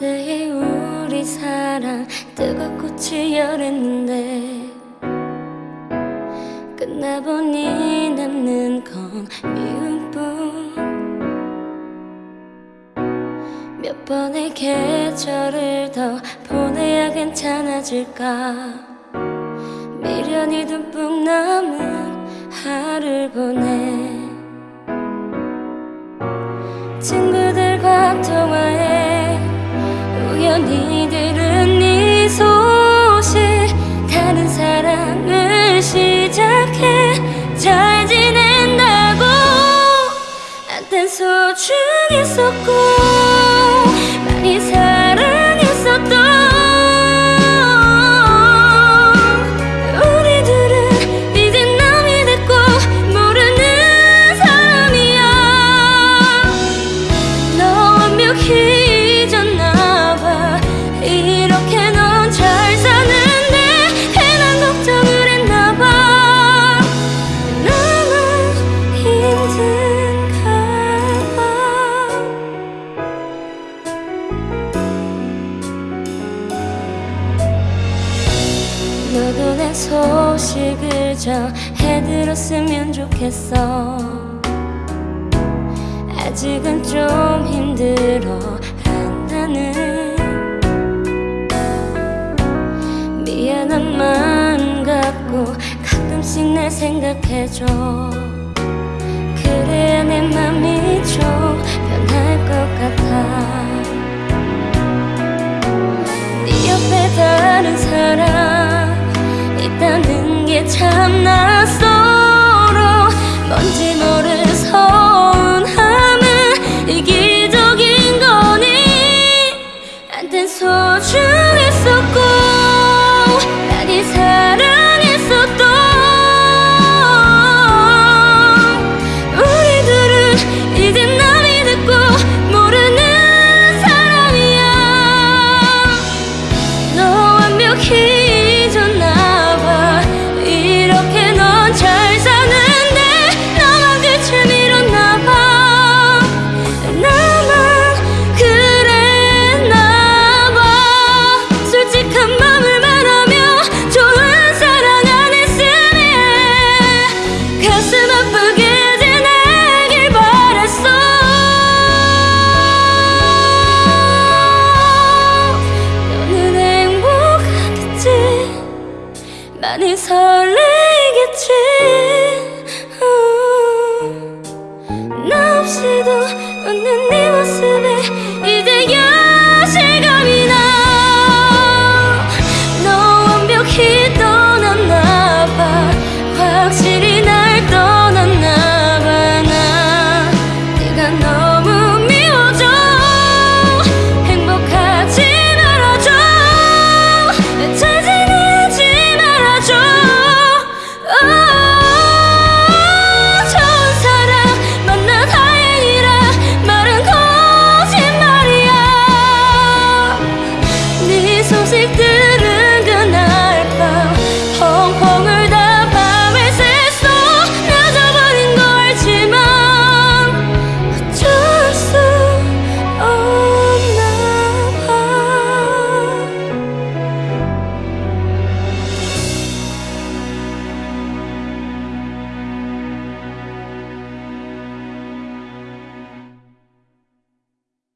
그때의 우리 사랑. 뜨겁고 치열했는데 끝나보니 남는 건 미움뿐. 몇 번의 계절을 더 보내야 괜찮아질까? 미련이 듬뿍 남은 하루를 보내. 친구 중했었고 내 소식을 전해들었으면 좋겠어. 아직은 좀 힘들어 한다는 미안한 마음 갖고 가끔씩 날 생각해줘. 그래야 내 맘이 좀변 있다는 게참낯 많이 설레겠지 음. 나 없이도